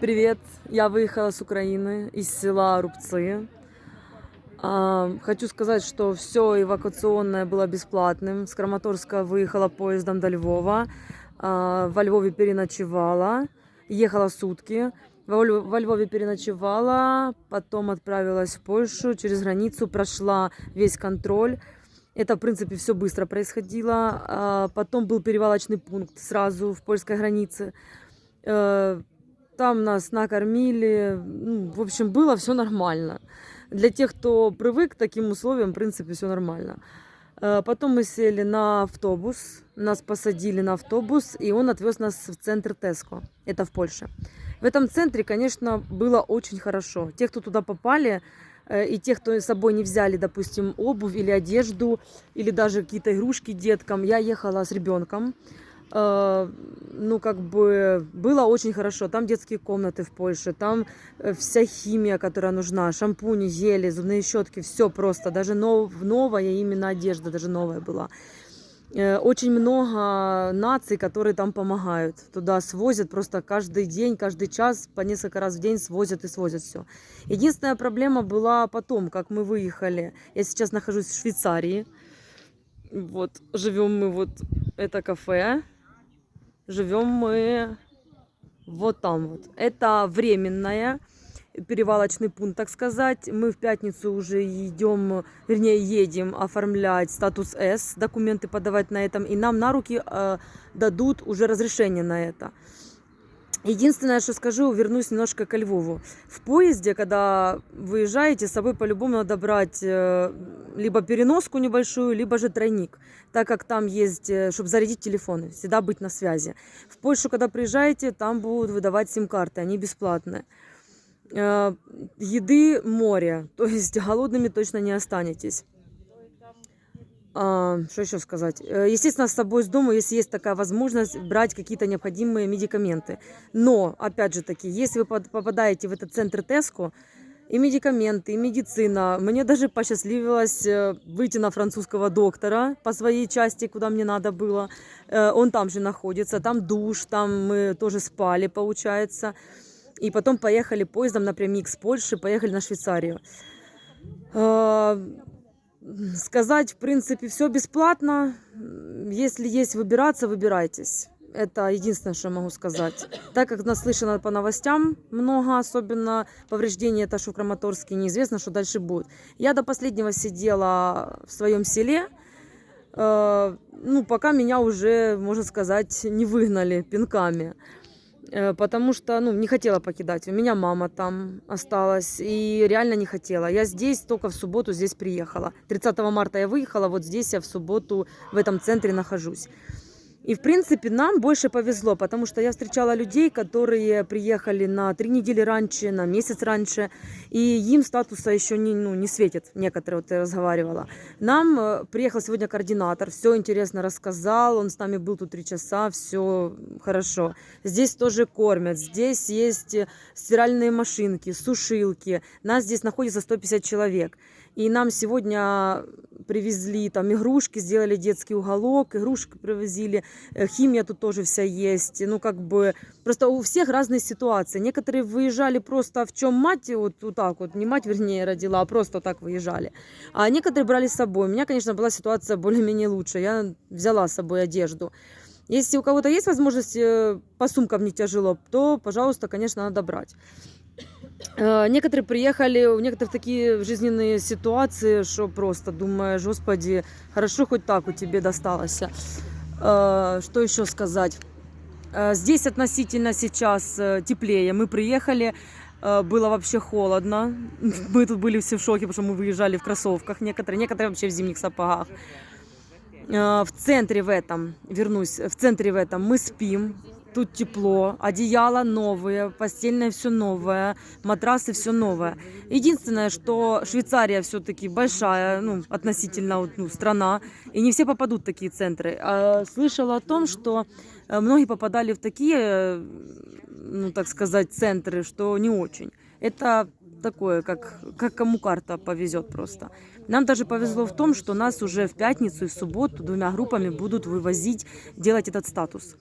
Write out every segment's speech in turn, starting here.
Привет! Я выехала с Украины, из села Рубцы. А, Хочу сказать, что все эвакуационное было бесплатным. С Краматорска выехала поездом до Львова. А, Во Львове переночевала. Ехала сутки. Во Льв- во Львове переночевала, потом отправилась в Польшу, через границу прошла весь контроль. Это, в принципе, все быстро происходило. А, Потом был перевалочный пункт сразу в польской границе. Там нас накормили. Ну, в общем, было все нормально. Для тех, кто привык к таким условиям, в принципе, все нормально. Э, Потом мы сели на автобус, нас посадили на автобус, и он отвез нас в центр Теско, это в Польше. В этом центре, конечно, было очень хорошо. Те, кто туда попали, э, и те, кто с собой не взяли, допустим, обувь или одежду, или даже какие-то игрушки деткам, я ехала с ребенком. Э, Ну, как бы было очень хорошо. Там детские комнаты в Польше, там э, вся химия, которая нужна, шампуни, гели, зубные щетки, все просто. Даже нов, новая именно одежда, даже новая была. Э, Очень много наций, которые там помогают. Туда свозят просто каждый день, каждый час, по несколько раз в день свозят и свозят все. Единственная проблема была потом, как мы выехали. Я сейчас нахожусь в Швейцарии. Вот, живем мы вот, это кафе. Живем мы вот там вот. Это временная перевалочный пункт, так сказать. Мы в пятницу уже идем, вернее, едем оформлять статус С, документы подавать на этом, и нам на руки э, дадут уже разрешение на это. Единственное, что скажу, вернусь немножко ко Львову. В поезде, когда выезжаете, с собой по-любому надо брать э, либо переноску небольшую, либо же тройник, так как там есть, чтобы зарядить телефоны, всегда быть на связи. В Польшу, когда приезжаете, там будут выдавать сим-карты, они бесплатные. Э, Еды море, то есть голодными точно не останетесь. А, Что еще сказать? Э, Естественно, с собой с дома, если есть такая возможность, брать какие-то необходимые медикаменты. Но, опять же таки, если вы попадаете в этот центр Теско, и медикаменты, и медицина. Мне даже посчастливилось э, выйти на французского доктора по своей части, куда мне надо было. Э, Он там же находится, там душ, там мы тоже спали, получается. И потом поехали поездом напрямик с Польши, поехали на Швейцарию. Сказать, в принципе, все бесплатно. Если есть выбираться, выбирайтесь. Это единственное, что я могу сказать. Так как наслышано по новостям много, особенно повреждений, что в Краматорске, неизвестно, что дальше будет. Я до последнего сидела в своем селе, э, ну, пока меня уже, можно сказать, не выгнали пинками. Э, Потому что, ну, не хотела покидать. У меня мама там осталась. И реально не хотела. Я здесь только в субботу здесь приехала. 30 марта я выехала, вот здесь я в субботу в этом центре нахожусь. И, в принципе, нам больше повезло, потому что я встречала людей, которые приехали на три недели раньше, на месяц раньше, и им статуса еще не, ну, не светит, некоторые, вот я разговаривала. Нам э, приехал сегодня координатор, все интересно рассказал, он с нами был тут три часа, все хорошо. Здесь тоже кормят, здесь есть стиральные машинки, сушилки, нас здесь находится 150 человек. И нам сегодня привезли там игрушки, сделали детский уголок, игрушки привозили, э, химия тут тоже вся есть. Ну, как бы, просто у всех разные ситуации. Некоторые выезжали просто в чем мать, вот, вот так вот, не мать, вернее, родила, а просто так выезжали. А некоторые брали с собой. У меня, конечно, была ситуация более-менее лучше. Я взяла с собой одежду. Если у кого-то есть возможность э, по сумкам не тяжело, то, пожалуйста, конечно, надо брать. Э, Некоторые приехали, у некоторых такие жизненные ситуации, что просто думаешь, господи, хорошо хоть так у тебе досталось. Э, Что еще сказать? Э, Здесь относительно сейчас теплее. Мы приехали, было вообще холодно. Мы тут были все в шоке, потому что мы выезжали в кроссовках некоторые, некоторые вообще в зимних сапогах. В центре в этом, вернусь, в центре в этом мы спим, тут тепло, одеяло новые, постельное все новое, матрасы все новое. Единственное, что Швейцария все-таки большая, ну, относительно ну, страна, и не все попадут в такие центры. А слышала о том, что э, многие попадали в такие, э, ну, так сказать, центры, что не очень. Это такое, как, как кому карта повезет просто. Нам даже повезло в том, что нас уже в пятницу и в субботу двумя группами будут вывозить, делать этот статус.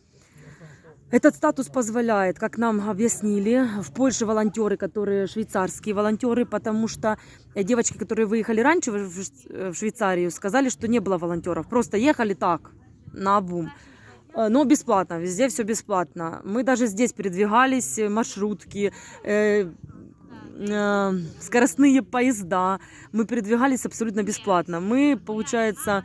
Этот статус позволяет, как нам объяснили, в Польше волонтеры, которые швейцарские волонтеры, потому что э, девочки, которые выехали раньше в в- Швейцарию, сказали, что не было волонтеров, просто ехали так, на обум. Э, Но бесплатно, везде все бесплатно. Мы даже здесь передвигались, э, маршрутки, э, э, скоростные поезда. Мы передвигались абсолютно бесплатно. Мы, получается,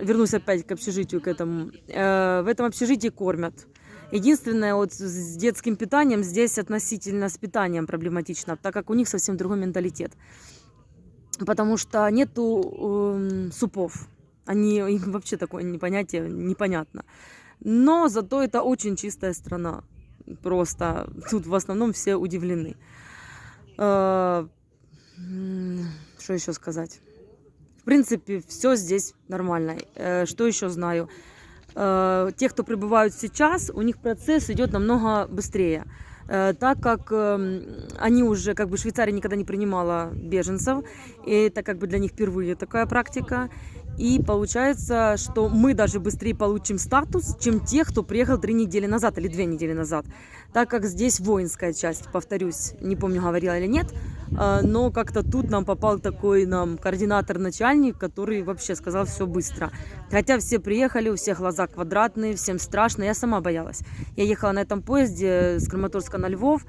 вернусь опять к общежитию, к этому. Э, в этом общежитии кормят. Единственное, вот с детским питанием здесь относительно с питанием проблематично, так как у них совсем другой менталитет. Потому что нету эм, супов. Они, им вообще такое не- понятие непонятно. Но зато это очень чистая страна. Просто тут в основном все удивлены. Э, Что еще сказать? В принципе, все здесь нормально. Э, Что еще знаю? Э, Те, кто прибывают сейчас, у них процесс идет намного быстрее. Э, Так как эм, они уже, как бы Швейцария никогда не принимала беженцев, и это как бы для них впервые такая практика. И получается, что мы даже быстрее получим статус, чем те, кто приехал три недели назад или две недели назад. Так как здесь воинская часть, повторюсь, не помню, говорила или нет, а, но как-то тут нам попал такой нам координатор-начальник, который вообще сказал все быстро. Хотя все приехали, у всех глаза квадратные, всем страшно, я сама боялась. Я ехала на этом поезде с Краматорска на Львов,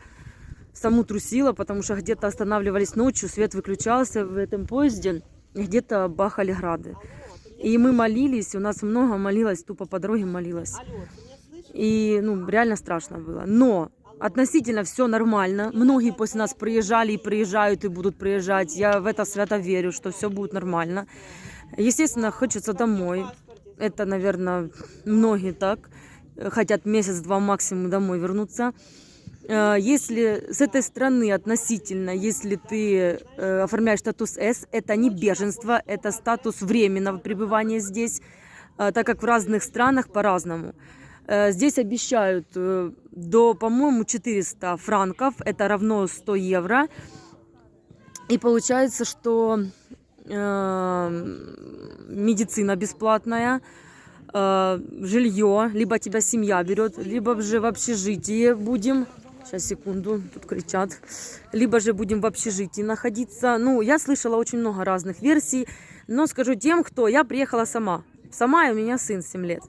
саму трусила, потому что где-то останавливались ночью, свет выключался в этом поезде, где-то бахали грады. И мы молились, у нас много молилось, тупо по дороге молилась. И, ну, реально страшно было. Но относительно все нормально. Многие после нас приезжали и приезжают, и будут приезжать. Я в это свято верю, что все будет нормально. Естественно, хочется домой. Это, наверное, многие так. э, Хотят месяц-два максимум домой вернуться. Э, Если с этой страны относительно, если ты э, оформляешь статус С, это не беженство, это статус временного пребывания здесь, э, так как в разных странах по-разному. Здесь обещают до, по-моему, 400 франков, это равно 100 евро. И получается, что медицина бесплатная, жилье, либо тебя семья берет, либо же в общежитии будем. Сейчас, секунду, тут кричат. Либо же будем в общежитии находиться. Ну, я слышала очень много разных версий, но скажу тем, кто... Я приехала сама. Сама, и у меня сын 7 лет.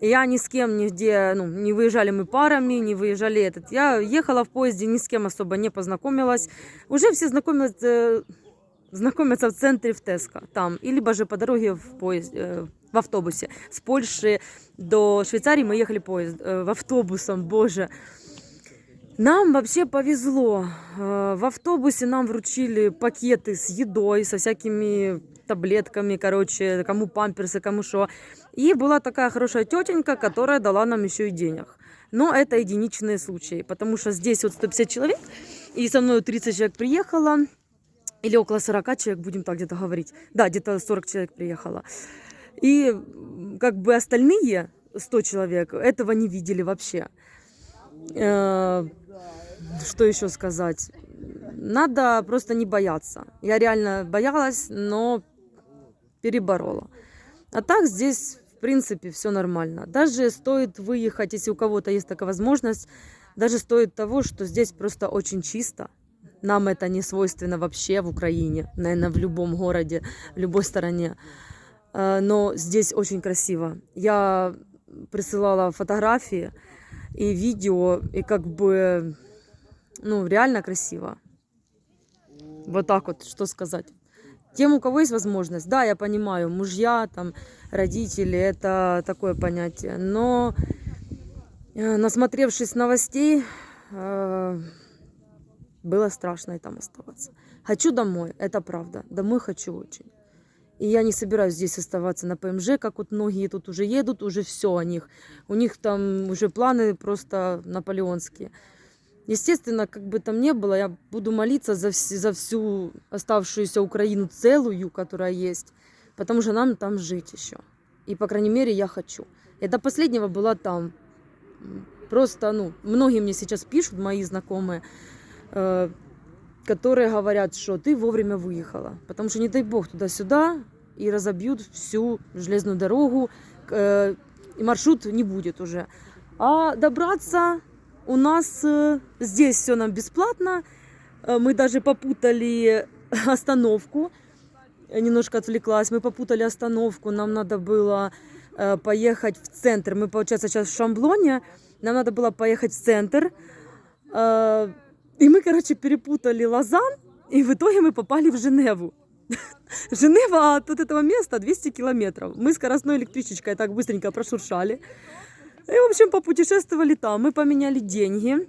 Я ни с кем нигде, ну, не выезжали мы парами, не выезжали этот. Я ехала в поезде, ни с кем особо не познакомилась. Уже все знакомились, э, знакомятся в центре в Теско, там. Либо же по дороге в поезде, э, в автобусе. С Польши до Швейцарии мы ехали поезд, э, в автобусом, боже. Нам вообще повезло. Э, В автобусе нам вручили пакеты с едой, со всякими таблетками, короче, кому памперсы, кому что. И была такая хорошая тетенька, которая дала нам еще и денег. Но это единичные случаи, потому что здесь вот 150 человек, и со мной 30 человек приехало, или около 40 человек, будем так где-то говорить. Да, где-то 40 человек приехало. И как бы остальные 100 человек этого не видели вообще. Э, Что еще сказать? Надо просто не бояться. Я реально боялась, но переборола. А так здесь, в принципе, все нормально. Даже стоит выехать, если у кого-то есть такая возможность, даже стоит того, что здесь просто очень чисто. Нам это не свойственно вообще в Украине, наверное, в любом городе, в любой стороне. Э, Но здесь очень красиво. Я присылала фотографии и видео, и как бы, ну, реально красиво. Вот так вот, что сказать. Тем, у кого есть возможность, да, я понимаю, мужья, там, родители, это такое понятие. Но э, насмотревшись новостей, э, было страшно и там оставаться. Хочу домой, это правда. Домой хочу очень. И я не собираюсь здесь оставаться на ПМЖ, как вот многие тут уже едут, уже все о них. У них там уже планы просто наполеонские. Естественно, как бы там ни было, я буду молиться за, вс- за всю оставшуюся Украину целую, которая есть, потому что нам там жить еще. И, по крайней мере, я хочу. Я до последнего была там. Просто, ну, многие мне сейчас пишут, мои знакомые, э, которые говорят, что ты вовремя выехала. Потому что, не дай бог, туда-сюда и разобьют всю железную дорогу, э, и маршрут не будет уже. А добраться у нас э, здесь все нам бесплатно. Э, Мы даже попутали остановку. Я немножко отвлеклась. Мы попутали остановку. Нам надо было э, поехать в центр. Мы, получается, сейчас в Шамблоне. Нам надо было поехать в центр. Э, И мы, короче, перепутали Лозан. И в итоге мы попали в Женеву. Женева от этого места 200 километров. Мы скоростной электричечкой так быстренько прошуршали. И, в общем, попутешествовали там. Мы поменяли деньги.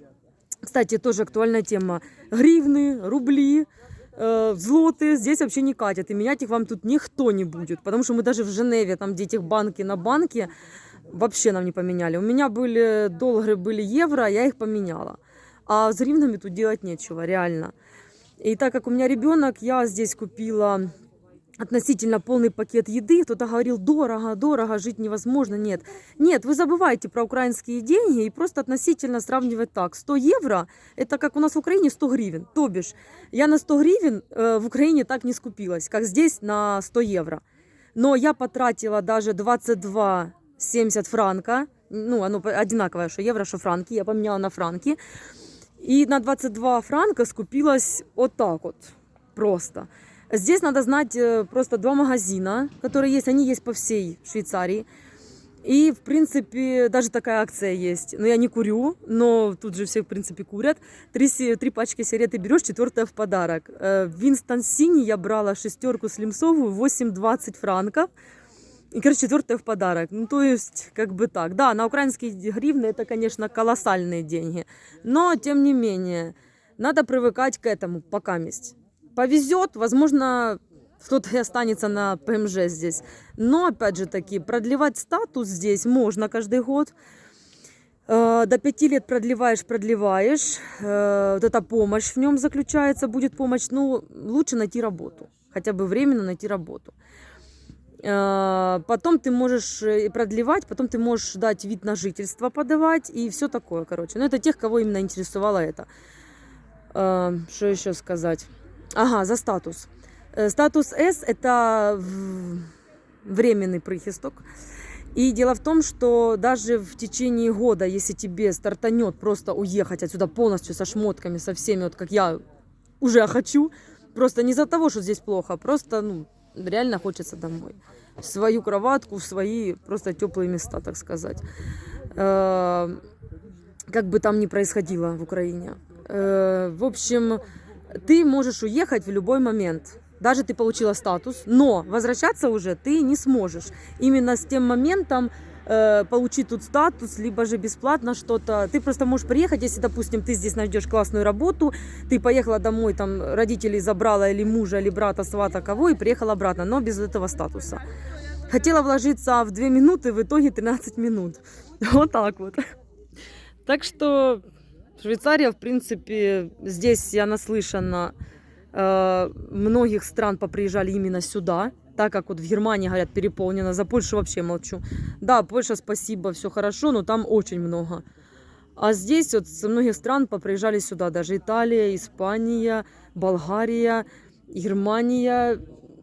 Кстати, тоже актуальная тема. Гривны, рубли, э, злоты здесь вообще не катят. И менять их вам тут никто не будет. Потому что мы даже в Женеве, там, где этих банки на банке, вообще нам не поменяли. У меня были доллары, были евро, я их поменяла. А с гривнами тут делать нечего, реально. И так как у меня ребенок, я здесь купила относительно полный пакет еды. Кто-то говорил, дорого, дорого, жить невозможно. Нет, нет, вы забываете про украинские деньги и просто относительно сравнивать так. 100 евро, это как у нас в Украине 100 гривен. То бишь, я на 100 гривен э, в Украине так не скупилась, как здесь на 100 евро. Но я потратила даже 22,70 франка. Ну, оно одинаковое, что евро, что франки. Я поменяла на франки. И на 22 франка скупилась вот так вот. Просто. Здесь надо знать э, просто два магазина, которые есть. Они есть по всей Швейцарии. И, в принципе, даже такая акция есть. Но я не курю, но тут же все, в принципе, курят. Три, три пачки сигареты берешь, четвертая в подарок. Э, В Винстон Сини я брала шестерку слимсовую, 8,20 франков. И, короче, четвертая в подарок. Ну, то есть, как бы так. Да, на украинские гривны это, конечно, колоссальные деньги. Но, тем не менее, надо привыкать к этому пока месть. Повезет, возможно, кто-то и останется на ПМЖ здесь. Но, опять же таки, продлевать статус здесь можно каждый год. Э, До пяти лет продлеваешь, продлеваешь. Э, Вот эта помощь в нем заключается, будет помощь. Ну, лучше найти работу. Хотя бы временно найти работу. Э, Потом ты можешь э, продлевать, потом ты можешь дать вид на жительство подавать и все такое, короче. Но это тех, кого именно интересовало это. Э, Что еще сказать? Ага, за статус. Э, Статус С это временный прихисток. И дело в том, что даже в течение года, если тебе стартанет просто уехать отсюда полностью со шмотками, со всеми, вот как я уже хочу, просто не из-за того, что здесь плохо, а просто, ну, реально хочется домой. В свою кроватку, в свои просто теплые места, так сказать. Э, Как бы там ни происходило в Украине. Э, В общем, ты можешь уехать в любой момент. Даже ты получила статус, но возвращаться уже ты не сможешь. Именно с тем моментом э, получить тут статус, либо же бесплатно что-то. Ты просто можешь приехать, если, допустим, ты здесь найдешь классную работу, ты поехала домой, там родителей забрала или мужа, или брата, свата, кого, и приехала обратно, но без этого статуса. Хотела вложиться в 2 минуты, в итоге 13 минут. Вот так вот. Так что Швейцария, в принципе, здесь я наслышана, многих стран поприезжали именно сюда, так как вот в Германии, говорят, переполнено, за Польшу вообще молчу. Да, Польша, спасибо, все хорошо, но там очень много. А здесь вот со многих стран поприезжали сюда, даже Италия, Испания, Болгария, Германия,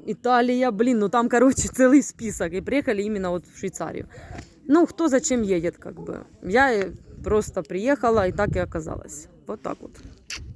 Италия, блин, ну там, короче, целый список, и приехали именно вот в Швейцарию. Ну, кто зачем едет, как бы. Я э, просто приехала, и так и оказалось. Вот так вот.